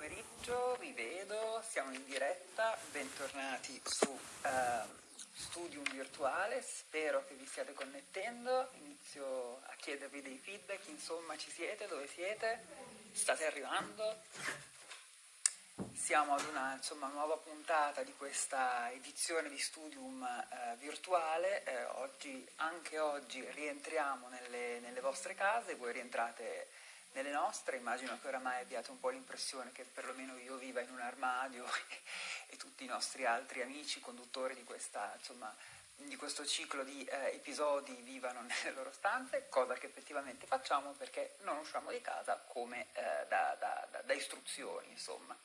pomeriggio, vi vedo, siamo in diretta, bentornati su uh, Studium Virtuale, spero che vi stiate connettendo, inizio a chiedervi dei feedback, insomma ci siete, dove siete, state arrivando? Siamo ad una insomma, nuova puntata di questa edizione di Studium eh, virtuale, eh, oggi, anche oggi rientriamo nelle, nelle vostre case, voi rientrate nelle nostre, immagino che oramai abbiate un po' l'impressione che perlomeno io viva in un armadio e tutti i nostri altri amici conduttori di, questa, insomma, di questo ciclo di eh, episodi vivano nelle loro stanze, cosa che effettivamente facciamo perché non usciamo di casa come eh, da, da, da, da istruzioni, insomma.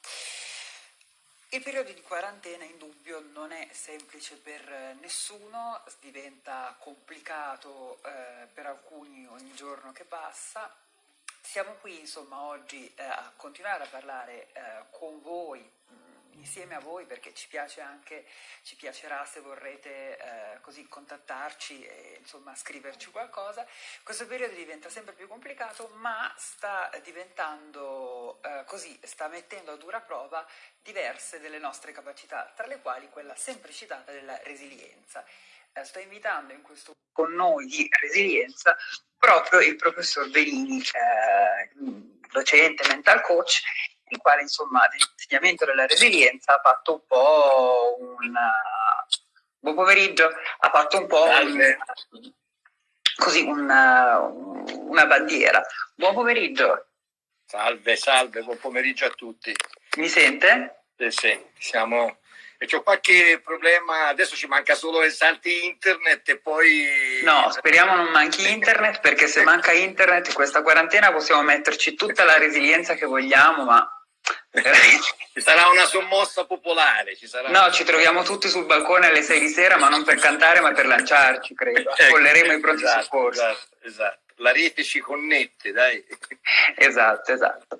Il periodo di quarantena in dubbio non è semplice per nessuno, diventa complicato eh, per alcuni ogni giorno che passa, siamo qui insomma oggi eh, a continuare a parlare eh, con voi, mm, insieme a voi perché ci piace anche, ci piacerà se vorrete eh, così contattarci e insomma scriverci qualcosa. Questo periodo diventa sempre più complicato ma sta diventando eh, così, sta mettendo a dura prova diverse delle nostre capacità, tra le quali quella sempre citata della resilienza. Eh, sto invitando in questo con noi di resilienza proprio il professor Benini, eh, docente, mental coach, il quale insomma dell'insegnamento della resilienza ha fatto un po' un... Buon pomeriggio, ha fatto un po' un, così una, una bandiera. Buon pomeriggio. Salve, salve, buon pomeriggio a tutti. Mi sente? Sì, sì, siamo e c'ho qualche problema, adesso ci manca solo che salti internet e poi... No, speriamo non manchi internet perché se manca internet in questa quarantena possiamo metterci tutta la resilienza che vogliamo, ma... ci sarà una sommossa popolare. Ci sarà no, una... ci troviamo tutti sul balcone alle 6 di sera, ma non per cantare, ma per lanciarci, credo. Ecco, Colleremo i pronti esatto, soccorsi. Esatto, esatto. La rete ci connette, dai. esatto, esatto.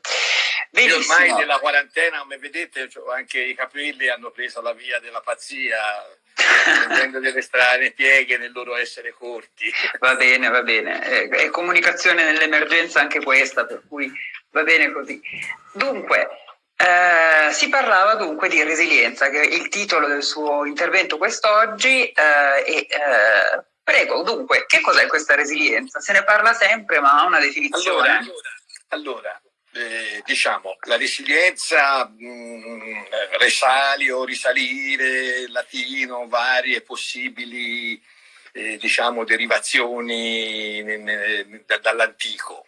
Io ormai nella quarantena, come vedete, anche i capelli hanno preso la via della pazzia, prendendo delle strane pieghe nel loro essere corti. Va bene, va bene. È, è comunicazione nell'emergenza anche questa, per cui va bene così. Dunque, eh, si parlava dunque di resilienza, che è il titolo del suo intervento quest'oggi. Eh, e, eh, prego, dunque, che cos'è questa resilienza? Se ne parla sempre, ma ha una definizione. Allora, allora eh, diciamo, la resilienza, mh, mm, resalio, risalire, latino, varie possibili eh, diciamo, derivazioni dall'antico.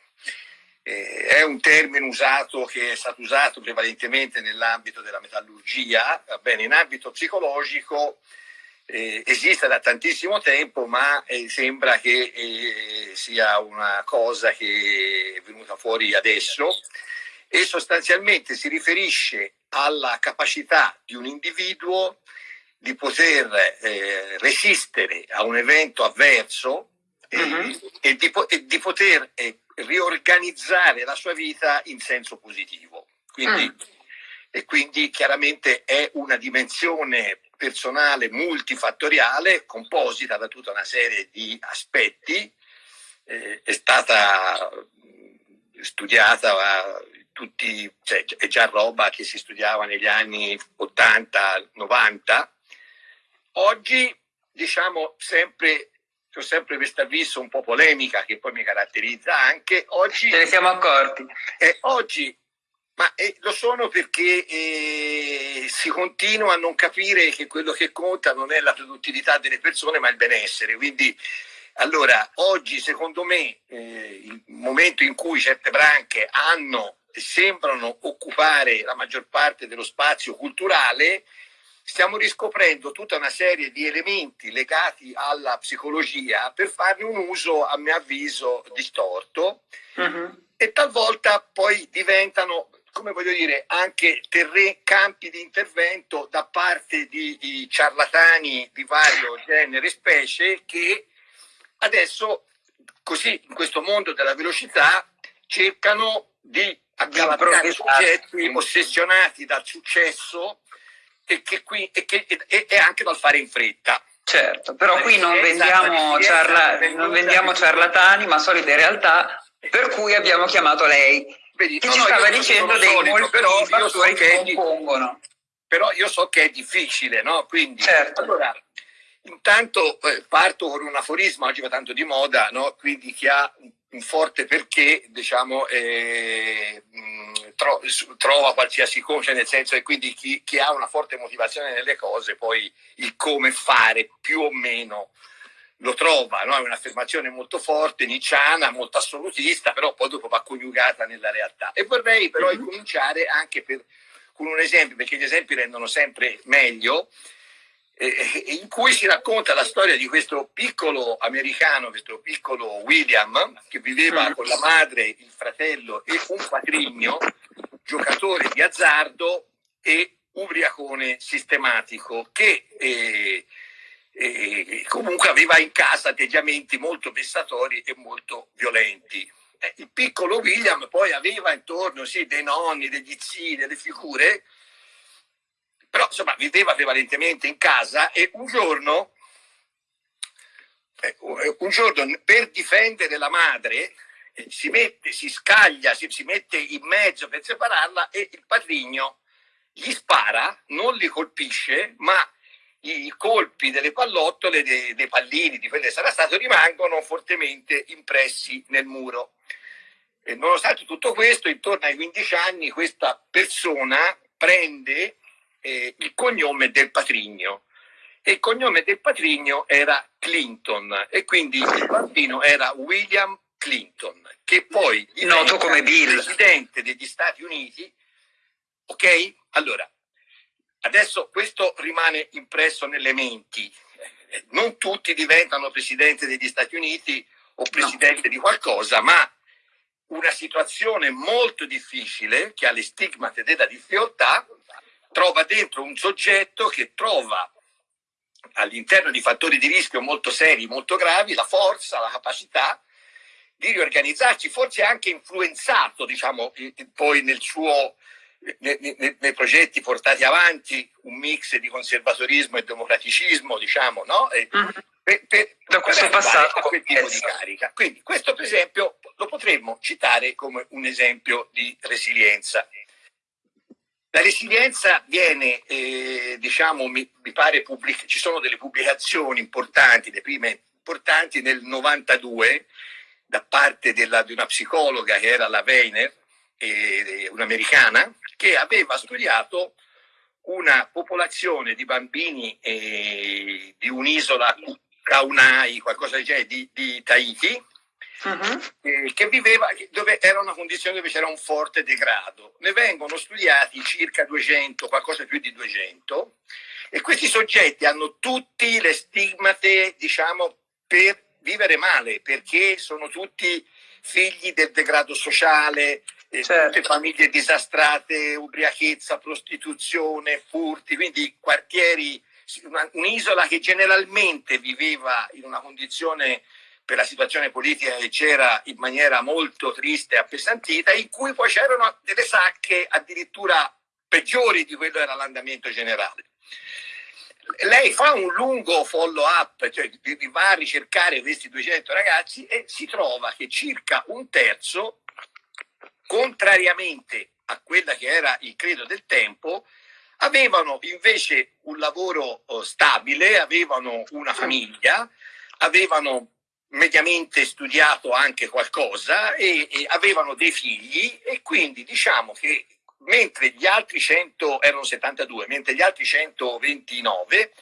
Eh, è un termine usato che è stato usato prevalentemente nell'ambito della metallurgia, bene, in ambito psicologico eh, esiste da tantissimo tempo, ma eh, sembra che eh, sia una cosa che è venuta fuori adesso e sostanzialmente si riferisce alla capacità di un individuo di poter eh, resistere a un evento avverso uh -huh. e, di, e, di, poter eh, riorganizzare la sua vita in senso positivo. Quindi, mm. E quindi chiaramente è una dimensione personale multifattoriale composita da tutta una serie di aspetti, eh, è stata studiata tutti, cioè, è già roba che si studiava negli anni 80-90. Oggi, diciamo, sempre, ho sempre questo avviso un po' polemica che poi mi caratterizza anche. Oggi, Ce ne siamo accorti. Eh, oggi ma eh, lo sono perché eh, si continua a non capire che quello che conta non è la produttività delle persone, ma il benessere. Quindi, allora, oggi secondo me eh, il momento in cui certe branche hanno e sembrano occupare la maggior parte dello spazio culturale, stiamo riscoprendo tutta una serie di elementi legati alla psicologia per farne un uso, a mio avviso, distorto. Uh mm-hmm. -huh. E talvolta poi diventano come voglio dire, anche terreni, campi di intervento da parte di, di ciarlatani di vario genere e specie che adesso, così in questo mondo della velocità, cercano di accalabrare soggetti ossessionati dal successo e, che qui, e, che, e, e anche dal fare in fretta. Certo, però qui non vendiamo, ciarla, non vendiamo ciarlatani, ma solide realtà, per cui abbiamo chiamato lei Vedi, che no, ci stava dicendo dei solito, molti però io so che compongono. Però io so che è difficile, no? Quindi, certo. allora, intanto eh, parto con un aforisma, oggi va tanto di moda, no? Quindi chi ha un forte perché, diciamo, eh, tro trova qualsiasi cosa, nel senso che quindi chi, chi, ha una forte motivazione nelle cose, poi il come fare più o meno lo trova, no? è un'affermazione molto forte, nicciana, molto assolutista, però poi dopo va coniugata nella realtà. E vorrei però mm-hmm. incominciare anche per, con un esempio, perché gli esempi rendono sempre meglio, eh, in cui si racconta la storia di questo piccolo americano, questo piccolo William, che viveva mm. con la madre, il fratello e un patrigno, giocatore di azzardo e ubriacone sistematico, che eh, eh, comunque aveva in casa atteggiamenti molto vessatori e molto violenti. Eh, il piccolo William poi aveva intorno sì, dei nonni, degli zii, delle figure però insomma viveva prevalentemente in casa e un giorno, eh, un giorno per difendere la madre eh, si mette, si scaglia, si, si mette in mezzo per separarla e il patrigno gli spara, non li colpisce, ma i colpi delle pallottole, dei, dei pallini, di quello che sarà stato, rimangono fortemente impressi nel muro. E nonostante tutto questo, intorno ai 15 anni, questa persona prende eh, il cognome del patrigno. E il cognome del patrigno era Clinton e quindi il bambino era William Clinton che poi noto come Bill. presidente degli Stati Uniti. Ok? Allora adesso questo rimane impresso nelle menti non tutti diventano presidente degli Stati Uniti o presidente no. di qualcosa ma una situazione molto difficile che ha le stigmate della difficoltà trova dentro un soggetto che trova all'interno di fattori di rischio molto seri, molto gravi, la forza, la capacità di riorganizzarci, forse anche influenzato, diciamo, poi nel suo, nei, nei, nei, progetti portati avanti, un mix di conservatorismo e democraticismo, diciamo, no? E, mm-hmm. per, per, da questo passato quel tipo di carica. Quindi questo per esempio lo potremmo citare come un esempio di resilienza. La resilienza viene, eh, diciamo, mi, mi pare, pubblic- ci sono delle pubblicazioni importanti, le prime importanti nel 92, da parte della, di una psicologa che era la Weiner, eh, un'americana, che aveva studiato una popolazione di bambini eh, di un'isola, Kaunai, qualcosa del genere, di, di Tahiti, uh-huh. eh, che viveva, dove era una condizione dove c'era un forte degrado. Ne vengono studiati circa 200, qualcosa più di 200, e questi soggetti hanno tutti le stigmate, diciamo, per vivere male, perché sono tutti figli del degrado sociale, eh, certo. tutte famiglie disastrate, ubriachezza, prostituzione, furti, quindi quartieri, un'isola che generalmente viveva in una condizione per la situazione politica che c'era in maniera molto triste e appesantita, in cui poi c'erano delle sacche addirittura peggiori di quello era l'andamento generale. Lei fa un lungo follow up, cioè va a ricercare questi 200 ragazzi e si trova che circa un terzo, contrariamente a quella che era il credo del tempo, avevano invece un lavoro oh, stabile, avevano una famiglia, avevano mediamente studiato anche qualcosa e, e, avevano dei figli e quindi diciamo che mentre gli altri 100 erano 72, mentre gli altri 129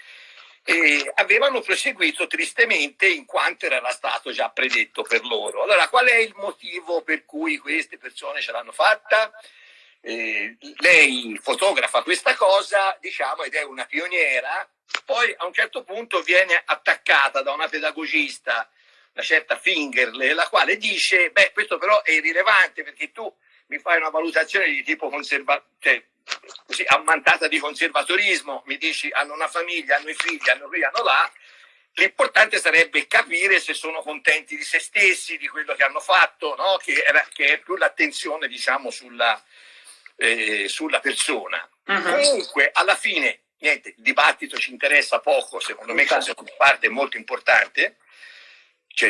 eh, avevano proseguito tristemente in quanto era stato già predetto per loro. Allora qual è il motivo per cui queste persone ce l'hanno fatta? Eh, lei fotografa questa cosa, diciamo, ed è una pioniera, poi a un certo punto viene attaccata da una pedagogista una certa Fingerle, la quale dice, beh, questo però è irrilevante perché tu mi fai una valutazione di tipo conservativo, cioè, così ammantata di conservatorismo, mi dici hanno una famiglia, hanno i figli, hanno qui, hanno là, l'importante sarebbe capire se sono contenti di se stessi, di quello che hanno fatto, no? che, era, che, è più l'attenzione diciamo sulla, eh, sulla persona. Uh -huh. Comunque alla fine, niente, il dibattito ci interessa poco, secondo me questa parte è molto importante,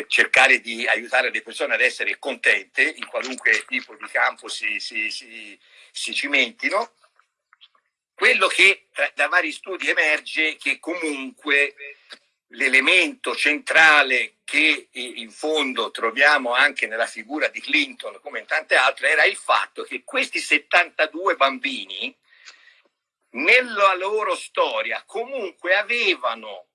cercare di aiutare le persone ad essere contente in qualunque tipo di campo si, si, si, si cimentino. Quello che da vari studi emerge che comunque l'elemento centrale che in fondo troviamo anche nella figura di Clinton come in tante altre era il fatto che questi 72 bambini nella loro storia comunque avevano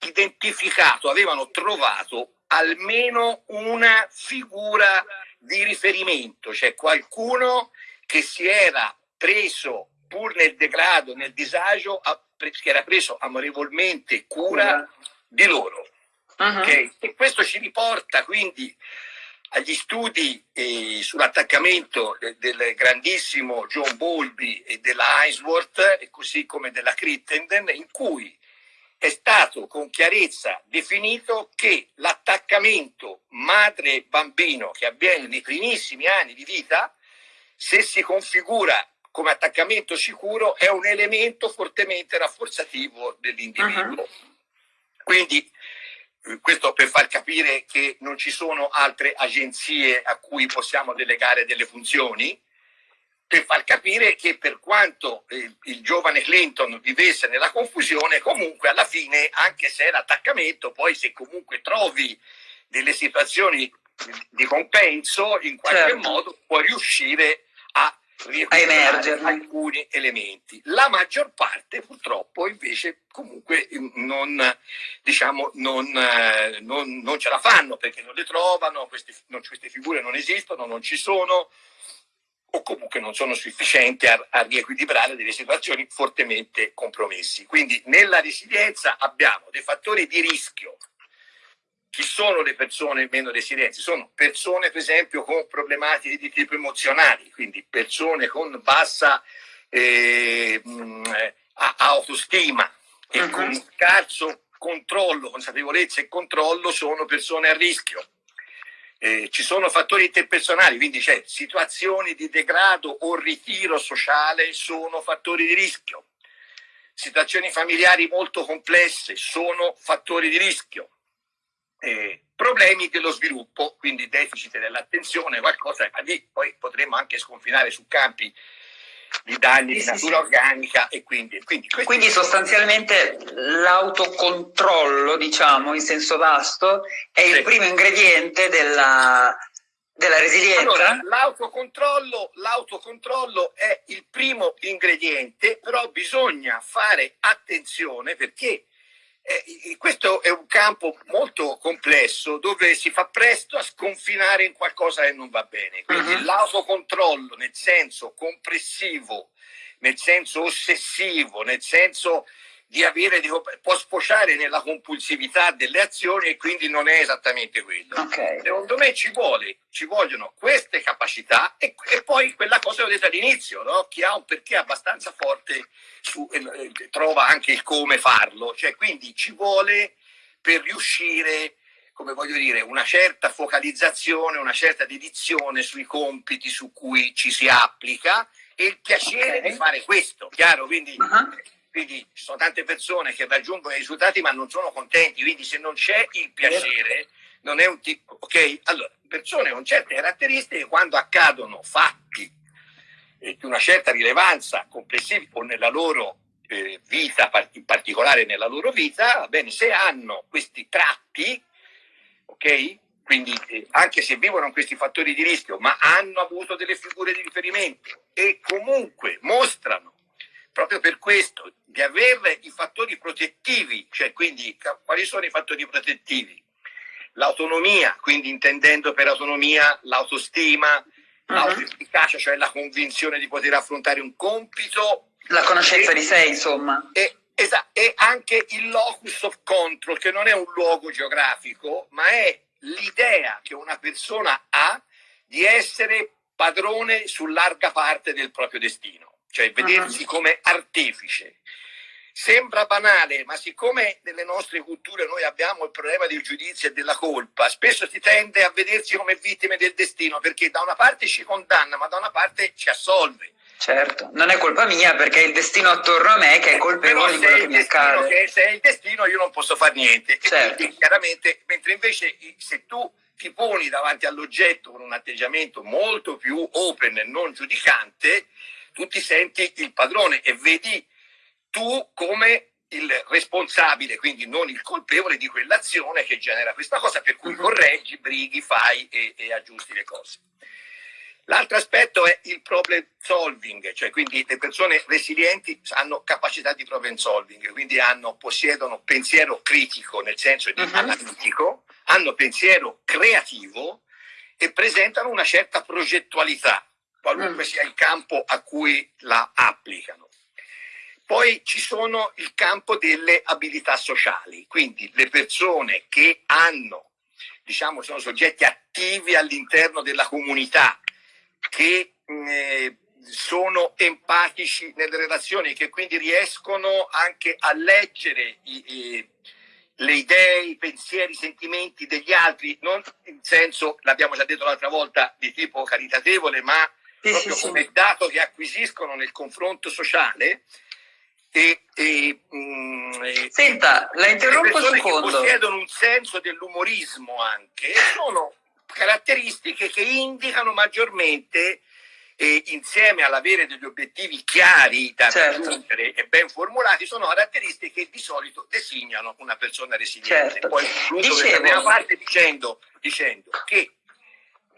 identificato, avevano trovato almeno una figura di riferimento, cioè qualcuno che si era preso pur nel degrado, nel disagio, che era preso amorevolmente cura di loro. Uh-huh. Okay? E questo ci riporta quindi agli studi eh, sull'attaccamento del grandissimo John Bowlby e della Ainsworth, e così come della Crittenden, in cui è stato con chiarezza definito che l'attaccamento madre-bambino che avviene nei primissimi anni di vita, se si configura come attaccamento sicuro, è un elemento fortemente rafforzativo dell'individuo. Uh-huh. Quindi eh, questo per far capire che non ci sono altre agenzie a cui possiamo delegare delle funzioni, per far capire che per quanto il, il giovane Clinton vivesse nella confusione, comunque alla fine, anche se è l'attaccamento, poi se comunque trovi delle situazioni di compenso, in qualche certo. modo puoi riuscire a emergere alcuni elementi. La maggior parte purtroppo invece comunque non, diciamo, non, eh, non, non ce la fanno perché non le trovano, queste, queste figure non esistono, non ci sono, o comunque non sono sufficienti a, a riequilibrare delle situazioni fortemente compromessi. Quindi nella resilienza abbiamo dei fattori di rischio. Chi sono le persone meno resilienti? Sono persone, per esempio, con problematiche di tipo emozionali, quindi persone con bassa eh, mh, autostima e uh -huh. con scarso controllo, consapevolezza e controllo sono persone a rischio eh, ci sono fattori interpersonali, quindi c'è situazioni di degrado o ritiro sociale sono fattori di rischio. Situazioni familiari molto complesse sono fattori di rischio. Eh, problemi dello sviluppo, quindi deficit dell'attenzione, qualcosa, lì poi potremmo anche sconfinare su campi di danni sì, di natura sì, organica e quindi... Quindi, quindi sostanzialmente l'autocontrollo, diciamo, in senso vasto, è sì. il primo ingrediente della, della resilienza? Allora, l'autocontrollo, l'autocontrollo è il primo ingrediente, però bisogna fare attenzione perché eh, questo è un campo molto complesso dove si fa presto a sconfinare in qualcosa che non va bene. Quindi uh -huh. l'autocontrollo nel senso compressivo, nel senso ossessivo, nel senso di avere, di, può sfociare nella compulsività delle azioni e quindi non è esattamente quello. Okay. Secondo me ci, vuole, ci vogliono queste capacità e, e, poi quella cosa che ho detto all'inizio, no? chi ha un perché abbastanza forte su, eh, trova anche il come farlo, cioè quindi ci vuole per riuscire come voglio dire, una certa focalizzazione, una certa dedizione sui compiti su cui ci si applica e il piacere okay. di fare questo, chiaro? Quindi uh -huh quindi ci sono tante persone che raggiungono i risultati ma non sono contenti, quindi se non c'è il piacere non è un tipo, ok? Allora, persone con certe caratteristiche quando accadono fatti di una certa rilevanza complessiva o nella loro eh, vita, in particolare nella loro vita, bene, se hanno questi tratti, ok? Quindi eh, anche se vivono questi fattori di rischio, ma hanno avuto delle figure di riferimento e comunque mostrano proprio per questo, di avere i fattori protettivi, cioè quindi quali sono i fattori protettivi? L'autonomia, quindi intendendo per autonomia l'autostima, uh -huh. l'autoefficacia, cioè la convinzione di poter affrontare un compito. La conoscenza e, di sé, insomma. E, esatto, e anche il locus of control, che non è un luogo geografico, ma è l'idea che una persona ha di essere padrone su larga parte del proprio destino cioè vedersi come artefice. Sembra banale, ma siccome nelle nostre culture noi abbiamo il problema del giudizio e della colpa, spesso si tende a vedersi come vittime del destino, perché da una parte ci condanna, ma da una parte ci assolve. Certo, non è colpa mia perché è il destino attorno a me che è colpevole di quello che mi accade. Che se è il destino io non posso fare niente. Certo. quindi, chiaramente, mentre invece se tu ti poni davanti all'oggetto con un atteggiamento molto più open e non giudicante, tu ti senti il padrone e vedi tu come il responsabile, quindi non il colpevole di quell'azione che genera questa cosa, per cui mhm. correggi, brighi, fai e, e aggiusti le cose. L'altro aspetto è il problem solving, cioè quindi le persone resilienti hanno capacità di problem solving, quindi hanno, possiedono pensiero critico nel senso di uh mhm. -huh. analitico, hanno pensiero creativo e presentano una certa progettualità, qualunque sia il campo a cui la applicano. Poi ci sono il campo delle abilità sociali, quindi le persone che hanno, diciamo, sono soggetti attivi all'interno della comunità, che eh, sono empatici nelle relazioni, che quindi riescono anche a leggere i, i, le idee, i pensieri, i sentimenti degli altri, non in senso, l'abbiamo già detto l'altra volta, di tipo caritatevole, ma sì, proprio sì, come sì. dato che acquisiscono nel confronto sociale. E, e, mh, mm, Senta, la interrompo un secondo. Che possiedono un senso dell'umorismo anche, sono caratteristiche che indicano maggiormente eh, insieme all'avere degli obiettivi chiari da certo. raggiungere e ben formulati, sono caratteristiche che di solito designano una persona resiliente. Certo. Poi concludo questa prima parte dicendo, dicendo che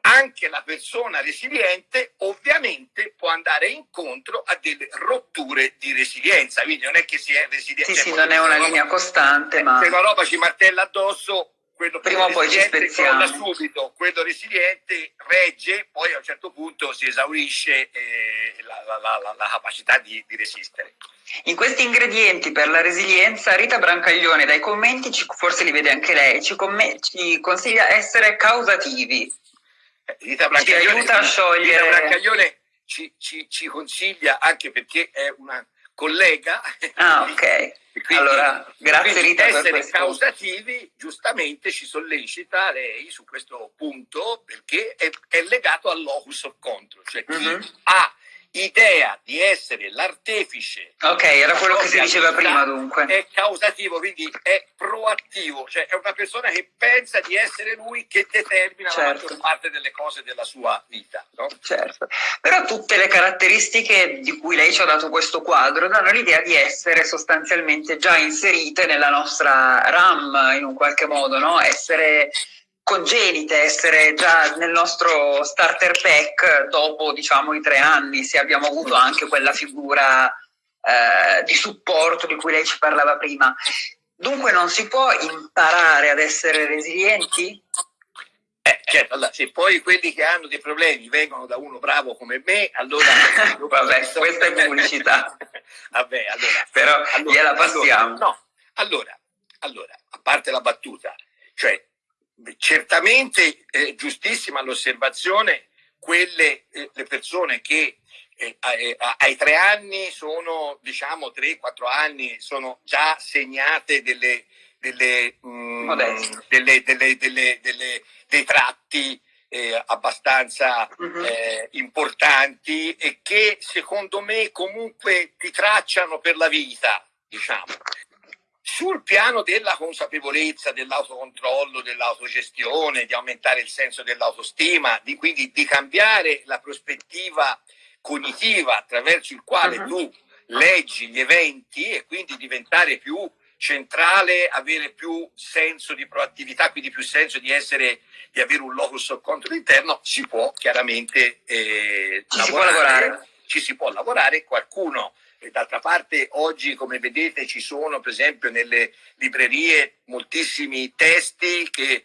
anche la persona resiliente ovviamente può andare incontro a delle rotture di resilienza, quindi non è che si è resiliente. Sì, sì, non è una linea costante, ma... Se la roba ci martella addosso, quello prima o poi ci spezziamo subito, quello resiliente regge, poi a un certo punto si esaurisce eh, la, la, la, la, capacità di, di, resistere. In questi ingredienti per la resilienza, Rita Brancaglione dai commenti, ci, forse li vede anche lei, ci, ci consiglia essere causativi. Eh, Rita Brancaglione, ci aiuta a sciogliere... Rita Brancaglione ci, ci, ci consiglia anche perché è una collega. Ah, ok. Quindi, allora, grazie Rita essere per questo. causativi giustamente ci sollecita lei su questo punto perché è, è legato al locus of control, cioè chi mm -hmm. ha idea di essere l'artefice. Ok, era quello che si diceva prima dunque. È causativo, quindi è proattivo, cioè è una persona che pensa di essere lui che determina certo. la maggior parte delle cose della sua vita. No? Certo, però tutte le caratteristiche di cui lei ci ha dato questo quadro danno l'idea di essere sostanzialmente già inserite nella nostra RAM in un qualche modo, no? Essere congenite, essere già nel nostro starter pack dopo diciamo i tre anni, se abbiamo avuto anche quella figura eh, di supporto di cui lei ci parlava prima. Dunque non si può imparare ad essere resilienti? Eh, certo, allora, se poi quelli che hanno dei problemi vengono da uno bravo come me, allora... Vabbè, questa è pubblicità. Vabbè, allora... Però allora, gliela passiamo. Allora, no, allora, allora, a parte la battuta, cioè certamente è giustissima l'osservazione, quelle eh, le persone che eh, eh, ai tre anni sono, diciamo, tre, quattro anni, sono già segnate delle, delle, mh, mm, delle, delle, dei tratti eh, abbastanza uh mm-hmm. -huh. eh, importanti e che secondo me comunque ti tracciano per la vita, diciamo. Sul piano della consapevolezza, dell'autocontrollo, dell'autogestione, di aumentare il senso dell'autostima, di, quindi di cambiare la prospettiva cognitiva attraverso il quale uh -huh. tu leggi gli eventi e quindi diventare più centrale, avere più senso di proattività, quindi più senso di essere, di avere un locus of control interno, si può chiaramente eh, ci lavorare, si può lavorare. Ci si può lavorare, qualcuno D'altra parte oggi, come vedete, ci sono per esempio nelle librerie moltissimi testi che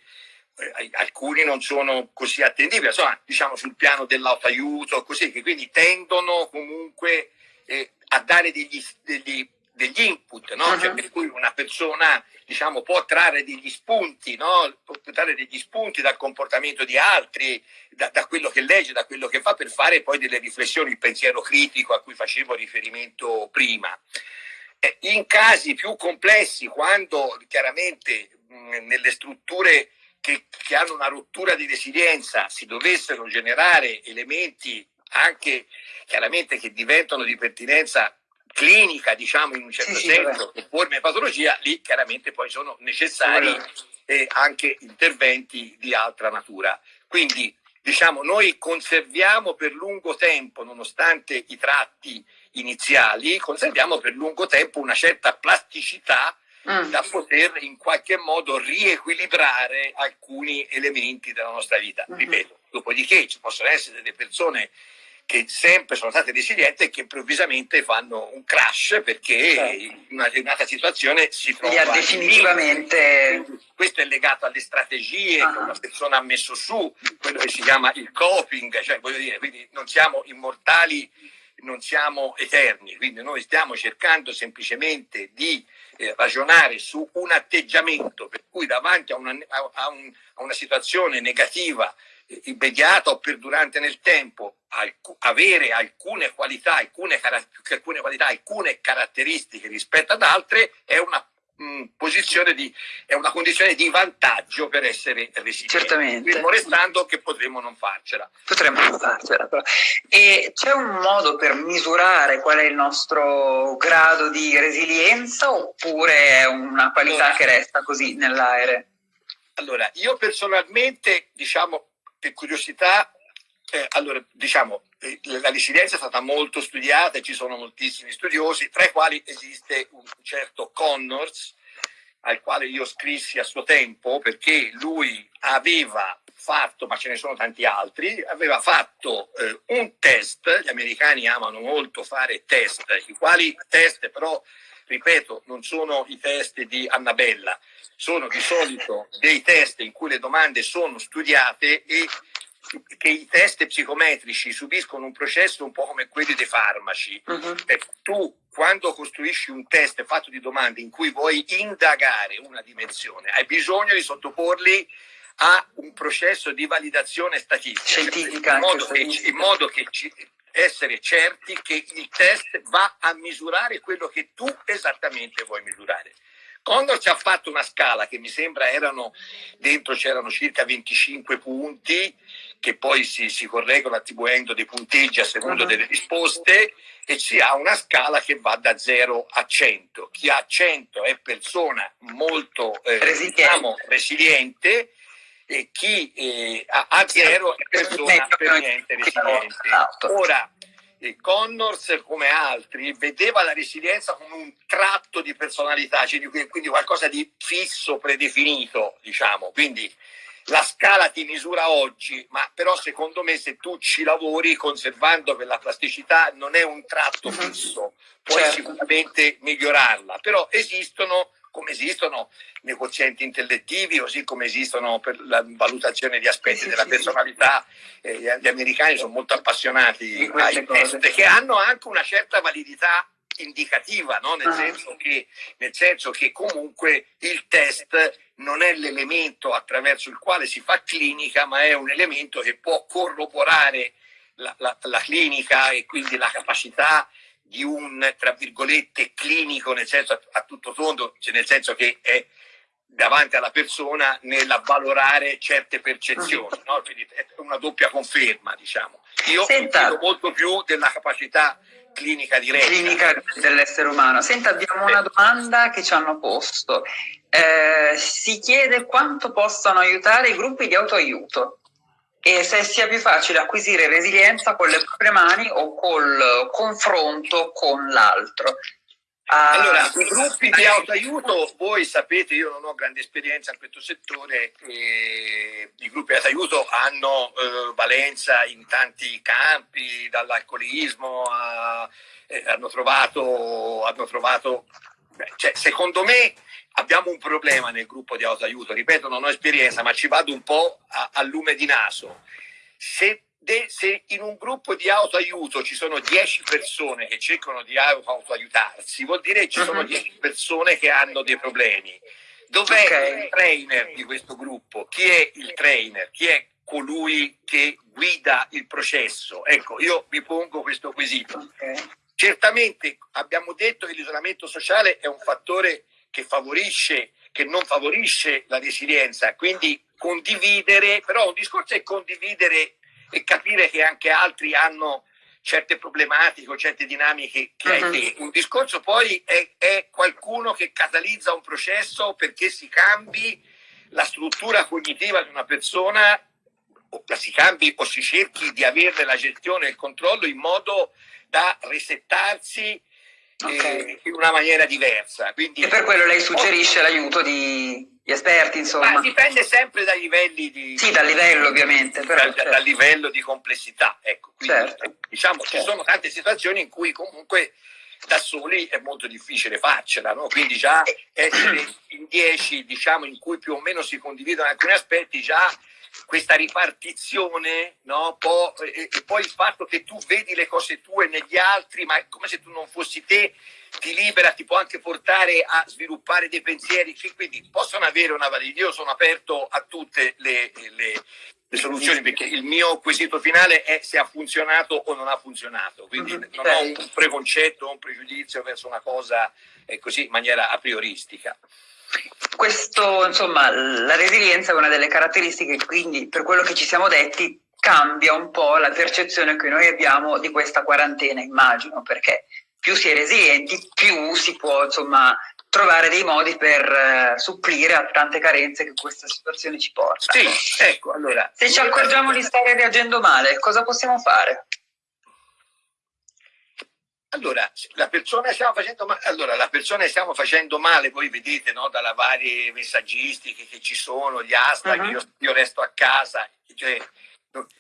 eh, alcuni non sono così attendibili, insomma, diciamo sul piano dell'autoaiuto, così, che quindi tendono comunque eh, a dare degli, degli degli input, no? uh -huh. cioè, per cui una persona diciamo, può trarre degli spunti, no? può trarre degli spunti dal comportamento di altri, da, da, quello che legge, da quello che per fare poi delle riflessioni, il pensiero critico a cui facevo riferimento prima. Eh, in casi più complessi, quando chiaramente mh, nelle strutture che, che hanno una rottura di resilienza si dovessero generare elementi anche chiaramente che diventano di pertinenza clinica, diciamo in un certo sì, senso, sì, forme di patologia, lì chiaramente poi sono necessari eh, anche interventi di altra natura. Quindi diciamo noi conserviamo per lungo tempo, nonostante i tratti iniziali, conserviamo per lungo tempo una certa plasticità mm. da poter in qualche modo riequilibrare alcuni elementi della nostra vita. Mm -hmm. Ripeto, dopodiché ci possono essere delle persone che sempre sono state resilienti e che improvvisamente fanno un crash perché certo. in una determinata situazione si trova definitivamente questo è legato alle strategie uh -huh. che una persona ha messo su quello che si chiama il coping cioè voglio dire quindi non siamo immortali non siamo eterni quindi noi stiamo cercando semplicemente di eh, ragionare su un atteggiamento per cui davanti a una, a, a un, a una situazione negativa immediata o perdurante nel tempo, alc avere alcune qualità, alcune, alcune, qualità, alcune caratteristiche rispetto ad altre è una mh, posizione di, è una condizione di vantaggio per essere resilienti. Certamente. Fermo restando che potremmo non farcela. Potremmo non farcela. Però. E c'è un modo per misurare qual è il nostro grado di resilienza oppure è una qualità allora, che resta così nell'aereo? Allora, io personalmente, diciamo, per curiosità, eh, allora, diciamo, eh, la resilienza è stata molto studiata e ci sono moltissimi studiosi, tra i quali esiste un certo Connors, al quale io scrissi a suo tempo, perché lui aveva fatto, ma ce ne sono tanti altri, aveva fatto eh, un test, gli americani amano molto fare test, i quali test però, ripeto, non sono i test di Annabella, sono di solito dei test in cui le domande sono studiate e che i test psicometrici subiscono un processo un po' come quelli dei farmaci. Uh -huh. eh, tu quando costruisci un test fatto di domande in cui vuoi indagare una dimensione, hai bisogno di sottoporli a un processo di validazione statistica, scientifica, in modo che, in modo che ci, essere certi che il test va a misurare quello che tu esattamente vuoi misurare. Condor ci ha fatto una scala che mi sembra erano, dentro c'erano circa 25 punti che poi si, si correggono attribuendo dei punteggi a seconda uh -huh. delle risposte e ci ha una scala che va da 0 a 100. Chi ha 100 è persona molto eh, resiliente. Diciamo, resiliente e chi eh, ha 0 è persona per niente resiliente. Ora, Connors, come altri, vedeva la resilienza come un tratto di personalità, cioè quindi qualcosa di fisso, predefinito, diciamo. Quindi la scala ti misura oggi, ma però secondo me se tu ci lavori conservando quella plasticità non è un tratto mhm. fisso, puoi certo. sicuramente migliorarla, però esistono come esistono nei quozienti intellettivi, così come esistono per la valutazione di aspetti sì, della sì, personalità. Eh, gli americani sono molto appassionati ai test che hanno anche una certa validità indicativa, no? nel, ah. senso che, nel senso che comunque il test non è l'elemento attraverso il quale si fa clinica, ma è un elemento che può corroborare la, la, la clinica e quindi la capacità di un, tra virgolette, clinico, nel senso a, a tutto tondo, cioè nel senso che è davanti alla persona nell'avvalorare certe percezioni, no? quindi è una doppia conferma, diciamo. Io Senta, molto più della capacità clinica diretta. Clinica dell'essere umano. Senta, abbiamo una domanda che ci hanno posto. Eh, si chiede quanto possano aiutare i gruppi di autoaiuto e se sia più facile acquisire resilienza con le proprie mani o col confronto con l'altro. Ah, allora, i gruppi di autoaiuto, voi sapete, io non ho grande esperienza in questo settore, i gruppi di autoaiuto hanno eh, valenza in tanti campi, dall'alcolismo a... Eh, hanno trovato, hanno trovato cioè, secondo me abbiamo un problema nel gruppo di autoaiuto, ripeto, non ho esperienza, ma ci vado un po' a, a lume di naso. Se, de, se, in un gruppo di autoaiuto ci sono 10 persone che cercano di autoaiutarsi, vuol dire che ci sono 10 mhm. persone che hanno dei problemi. Dov'è okay. il trainer di questo gruppo? Chi è il trainer? Chi è colui che guida il processo? Ecco, io vi pongo questo quesito. Okay. Certamente abbiamo detto che l'isolamento sociale è un fattore che favorisce, che non favorisce la resilienza, quindi condividere, però un discorso è condividere e capire che anche altri hanno certe problematiche o certe dinamiche che hai te. Un discorso poi è, è qualcuno che catalizza un processo perché si cambi la struttura cognitiva di una persona o la si cambi o si cerchi di averne la gestione e il controllo in modo da resettarsi okay. eh, in una maniera diversa. Quindi, e per quello lei suggerisce l'aiuto di esperti, insomma. Ma dipende sempre dai livelli di... Sì, dal livello ovviamente. Però, dal, certo. dal, livello di complessità, ecco. Quindi, certo. Diciamo, certo. ci sono tante situazioni in cui comunque da soli è molto difficile farcela, no? quindi già essere in dieci, diciamo, in cui più o meno si condividono alcuni aspetti, già questa ripartizione, no? Può, e, e, poi il fatto che tu vedi le cose tue negli altri, ma è come se tu non fossi te, ti libera, ti può anche portare a sviluppare dei pensieri, quindi possono avere una validità. Io sono aperto a tutte le, le, le, soluzioni perché il mio quesito finale è se ha funzionato o non ha funzionato, quindi mm-hmm. non ho un preconcetto, un pregiudizio verso una cosa eh, così in maniera a prioristica. Questo, insomma, la resilienza è una delle caratteristiche, quindi per quello che ci siamo detti cambia un po' la percezione che noi abbiamo di questa quarantena, immagino, perché più si è resilienti, più si può, insomma, trovare dei modi per uh, supplire a tante carenze che questa situazione ci porta. Sì, ecco, allora. Se ci accorgiamo di stare reagendo male, cosa possiamo fare? Allora la, persona stiamo facendo male, allora, la persona stiamo facendo male, voi vedete no, dalle varie messaggistiche che ci sono, gli hashtag, uh -huh. io, io, resto a casa, cioè,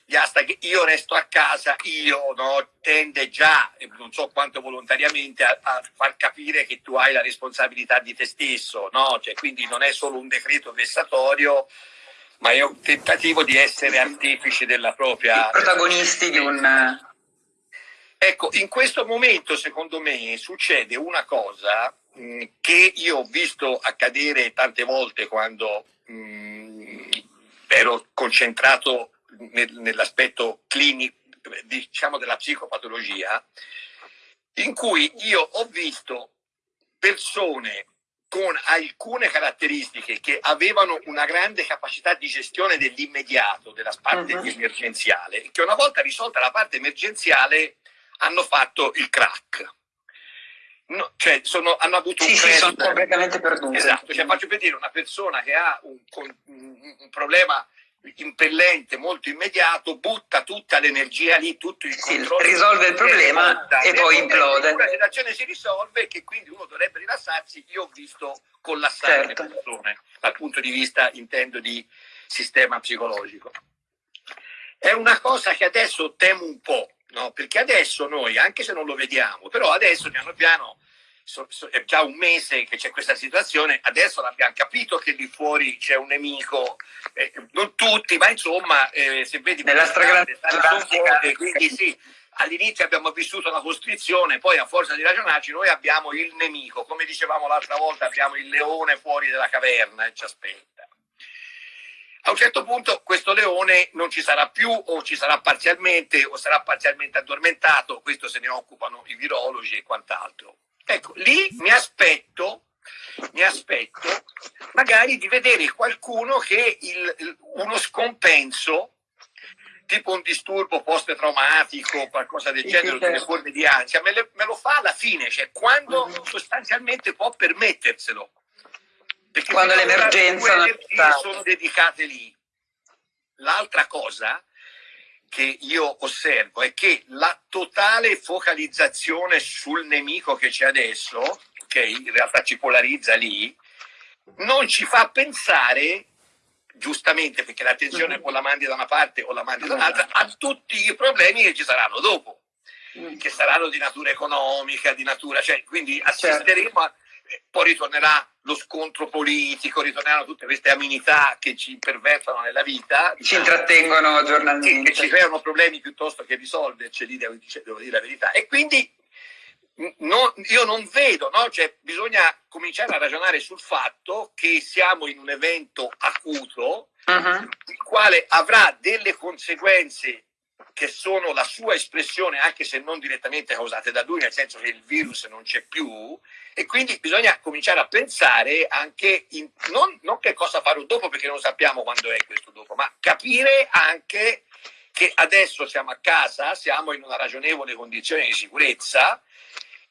gli hashtag io resto a casa, io no, tende già, non so quanto volontariamente, a, a, far capire che tu hai la responsabilità di te stesso, no? cioè, quindi non è solo un decreto vessatorio, ma è un tentativo di essere artefici della propria... protagonisti di un Ecco, in questo momento secondo me succede una cosa mh, mm, che io ho visto accadere tante volte quando mh, mm, ero concentrato nel, nell'aspetto clinico, diciamo della psicopatologia, in cui io ho visto persone con alcune caratteristiche che avevano una grande capacità di gestione dell'immediato, della parte uh -huh. emergenziale, che una volta risolta la parte emergenziale hanno fatto il crack. No, cioè sono, hanno avuto sì, un crash. Sì, sono completamente perduti. Esatto, cioè, faccio per dire una persona che ha un, un, un problema impellente, molto immediato, butta tutta l'energia lì, tutto il sì, controllo. risolve il problema e poi implode. La situazione si risolve e che quindi uno dovrebbe rilassarsi. Io ho visto collassare certo. le persone dal punto di vista, intendo, di sistema psicologico. È una cosa che adesso temo un po', no? perché adesso noi, anche se non lo vediamo, però adesso piano piano So, so, è già un mese che c'è questa situazione, adesso l'abbiamo capito che lì fuori c'è un nemico, eh, non tutti, ma insomma, eh, se vedi nella stragrande quindi sì, all'inizio abbiamo vissuto la costrizione, poi a forza di ragionarci noi abbiamo il nemico, come dicevamo l'altra volta, abbiamo il leone fuori dalla caverna e ci aspetta. A un certo punto questo leone non ci sarà più o ci sarà parzialmente o sarà parzialmente addormentato, questo se ne occupano i virologi e quant'altro. Ecco, lì mi aspetto, mi aspetto magari di vedere qualcuno che il, uno scompenso tipo un disturbo post-traumatico qualcosa del genere, delle forme di ansia, me, le, me, lo fa alla fine, cioè quando mm-hmm. sostanzialmente può permetterselo. Perché quando l'emergenza non sono dedicate lì. L'altra cosa che io osservo è che la totale focalizzazione sul nemico che c'è adesso, che in realtà ci polarizza lì, non ci fa pensare, giustamente perché l'attenzione mm-hmm. o la mandi da una parte o la mandi da un'altra, a tutti i problemi che ci saranno dopo, mm. che saranno di natura economica, di natura, cioè, quindi assisteremo certo. a poi ritornerà lo scontro politico, ritorneranno tutte queste amenità che ci pervertono nella vita. Ci diciamo, intrattengono giornalmente. Che, ci creano problemi piuttosto che risolverci, lì devo, devo dire la verità. E quindi no, io non vedo, no? cioè, bisogna cominciare a ragionare sul fatto che siamo in un evento acuto, uh -huh. il quale avrà delle conseguenze che sono la sua espressione, anche se non direttamente causate da lui, nel senso che il virus non c'è più, e quindi bisogna cominciare a pensare anche in, non, non che cosa farò dopo, perché non sappiamo quando è questo dopo, ma capire anche che adesso siamo a casa, siamo in una ragionevole condizione di sicurezza,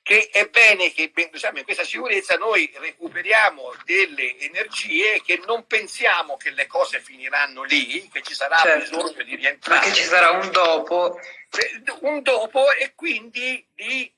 che è bene che diciamo, in questa sicurezza noi recuperiamo delle energie che non pensiamo che le cose finiranno lì, che ci sarà certo. bisogno di rientrare. Ma che ci sarà un dopo. Un dopo e quindi di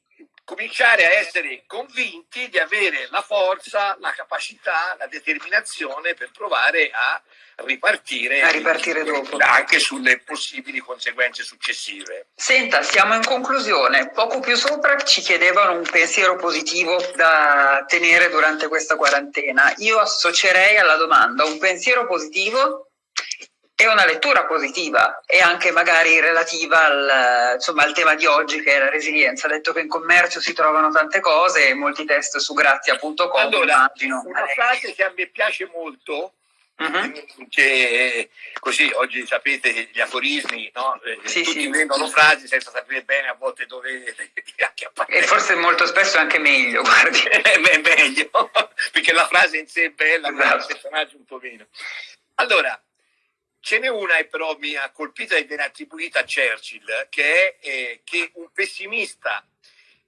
cominciare a essere convinti di avere la forza, la capacità, la determinazione per provare a ripartire, a ripartire dopo. anche sulle possibili conseguenze successive. Senta, siamo in conclusione. Poco più sopra ci chiedevano un pensiero positivo da tenere durante questa quarantena. Io associerei alla domanda un pensiero positivo è una lettura positiva e anche magari relativa al, insomma, al, tema di oggi che è la resilienza. Detto che in commercio si trovano tante cose e molti test su grazia.com. Allora, immagino. una frase che a me piace molto, uh-huh. che così oggi sapete gli aforismi, no? Eh, sì, tutti sì. vendono frasi senza sapere bene a volte dove E forse molto spesso è anche meglio, guardi. è meglio, perché la frase in sé è bella, esatto. ma il personaggio un po' meno. Allora, Ce n'è una che però mi ha colpito e viene attribuita a Churchill, che è eh, che un pessimista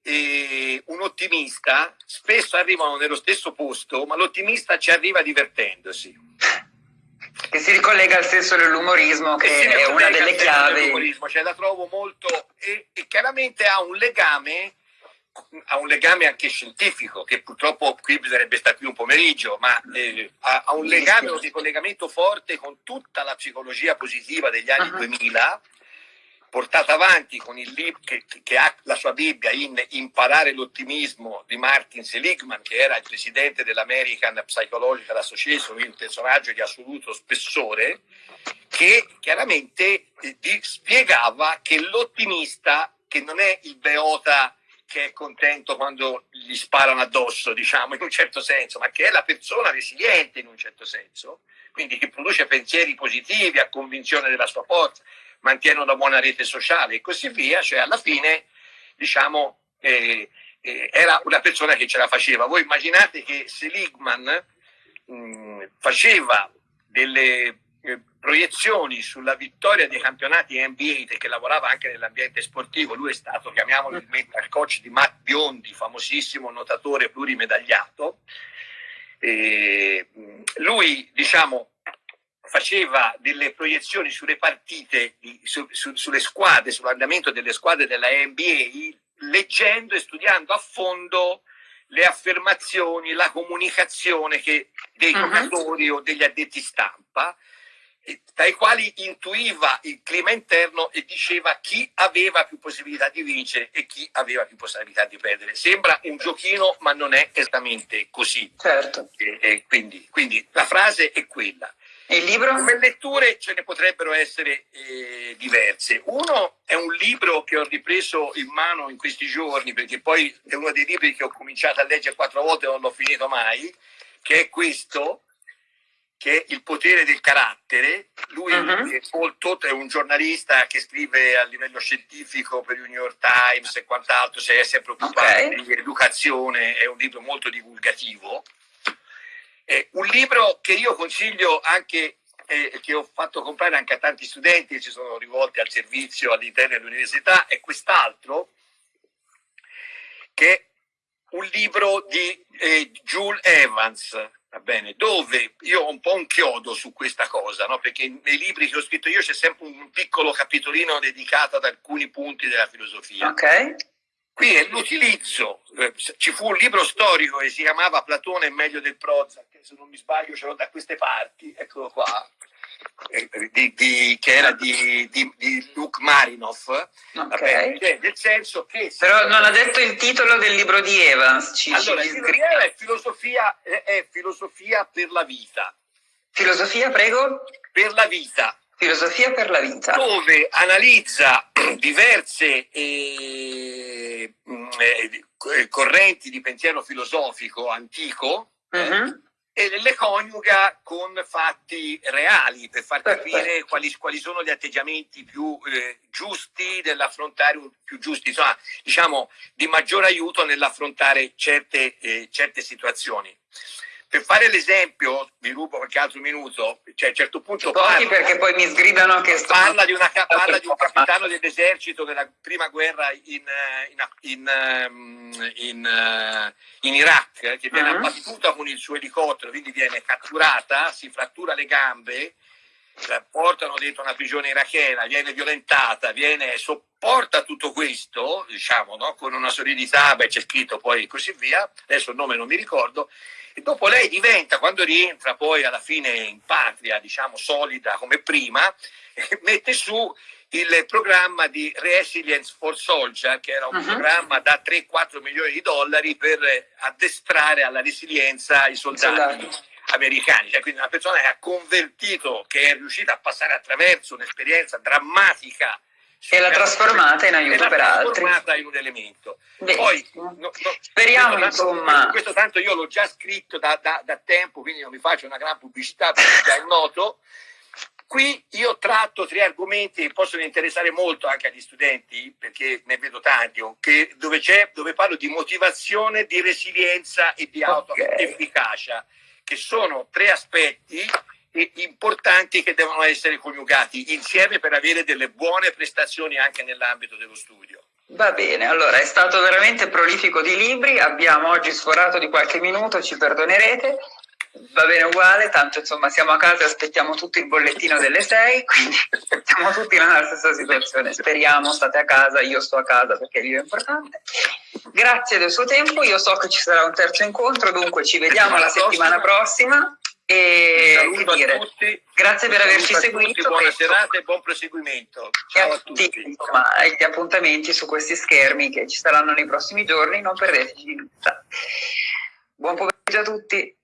e un ottimista spesso arrivano nello stesso posto, ma l'ottimista ci arriva divertendosi. Che si ricollega al senso dell'umorismo, che, che è una delle chiavi. Cioè, la trovo molto e, e chiaramente ha un legame ha un legame anche scientifico, che purtroppo qui bisognerebbe stare qui un pomeriggio, ma eh, ha, ha, un legame, un ricollegamento forte con tutta la psicologia positiva degli anni uh -huh. 2000, portata avanti con il libro che, che, ha la sua Bibbia in Imparare l'ottimismo di Martin Seligman, che era il presidente dell'American Psychological Association, un personaggio di assoluto spessore, che chiaramente eh, spiegava che l'ottimista, che non è il beota che è contento quando gli sparano addosso, diciamo, in un certo senso, ma che è la persona resiliente in un certo senso, quindi che produce pensieri positivi, ha convinzione della sua forza, mantiene una buona rete sociale e così via, cioè alla fine, diciamo, eh, eh, era una persona che ce la faceva. Voi immaginate che Seligman mh, faceva delle eh, proiezioni sulla vittoria dei campionati NBA, che lavorava anche nell'ambiente sportivo, lui è stato, chiamiamolo il mental coach di Matt Biondi, famosissimo nuotatore plurimedagliato. E lui, diciamo, faceva delle proiezioni sulle partite, su, su, sulle squadre, sull'andamento delle squadre della NBA, leggendo e studiando a fondo le affermazioni, la comunicazione che, dei uh-huh. giocatori o degli addetti stampa dai quali intuiva il clima interno e diceva chi aveva più possibilità di vincere e chi aveva più possibilità di perdere. Sembra un giochino, ma non è esattamente così. Certo. E, e quindi, quindi, la frase è quella. E il libro? Come letture ce ne potrebbero essere eh, diverse. Uno è un libro che ho ripreso in mano in questi giorni, perché poi è uno dei libri che ho cominciato a leggere quattro volte e non l'ho finito mai, che è questo, che è Il potere del carattere. Lui uh-huh. è, molto, è un giornalista che scrive a livello scientifico per il New York Times e quant'altro, si è sempre occupato okay. di educazione, è un libro molto divulgativo. È un libro che io consiglio anche, eh, che ho fatto comprare anche a tanti studenti che si sono rivolti al servizio all'interno dell'università, è quest'altro, che è un libro di eh, Jules Evans, Va bene, dove io ho un po' un chiodo su questa cosa, no? perché nei libri che ho scritto io c'è sempre un piccolo capitolino dedicato ad alcuni punti della filosofia. Ok. Qui è l'utilizzo, eh, ci fu un libro storico che si chiamava Platone è meglio del Prozac, se non mi sbaglio ce l'ho da queste parti, eccolo qua, eh, di, di, che era di, di Luke Marinov, okay. cioè, nel senso che... Però non ha detto il titolo del libro di Evans. Ci, allora, il libro di Evans è filosofia, è filosofia per la vita. Filosofia, prego? Per la vita. Filosofia per la vita. Dove analizza diverse eh, eh, correnti di pensiero filosofico antico, uh -huh. eh, mhm e le coniuga con fatti reali per far capire quali, quali sono gli atteggiamenti più eh, giusti nell'affrontare, più giusti, insomma, diciamo di maggior aiuto nell'affrontare certe, eh, certe situazioni. Per fare l'esempio, vi rubo qualche altro minuto, cioè a un certo punto parla, perché poi mi sgridano che sto... parla, di, una, parla di un capitano dell'esercito della prima guerra in, in, in, ehm, in, eh, in Iraq che viene uh-huh. abbattuta con il suo elicottero, quindi viene catturata, si frattura le gambe la portano dentro una prigione irachena, viene violentata, viene, sopporta tutto questo, diciamo, no? con una solidità, beh c'è scritto poi così via, adesso il nome non mi ricordo, e dopo lei diventa, quando rientra poi alla fine in patria, diciamo, solida come prima, mette su il programma di Resilience for Soldier, che era un uh-huh. programma da 3-4 milioni di dollari per addestrare alla resilienza i soldati. soldati americani, cioè quindi una persona che ha convertito, che è riuscita a passare attraverso un'esperienza drammatica e l'ha trasformata in aiuto per altri. trasformata in un elemento. Poi, no, no, Speriamo questo insomma. Questo tanto io l'ho già scritto da, da, da, tempo, quindi non mi faccio una gran pubblicità perché già è noto. Qui io tratto tre argomenti che possono interessare molto anche agli studenti, perché ne vedo tanti, dove, dove, parlo di motivazione, di resilienza e di autoefficacia. Che sono tre aspetti importanti che devono essere coniugati insieme per avere delle buone prestazioni anche nell'ambito dello studio. Va bene, allora è stato veramente prolifico di libri, abbiamo oggi sforato di qualche minuto, ci perdonerete, va bene uguale, tanto insomma siamo a casa e aspettiamo tutti il bollettino delle 6, quindi siamo tutti nella stessa situazione, speriamo, state a casa, io sto a casa perché il video è importante. Grazie del suo tempo, io so che ci sarà un terzo incontro, dunque ci vediamo la settimana prossima. E che dire, tutti, grazie per averci seguito. buona serata e buon proseguimento. Ciao a tutti. Insomma, gli appuntamenti su questi schermi che ci saranno nei prossimi giorni, non perdeteci di vista. Buon pomeriggio a tutti.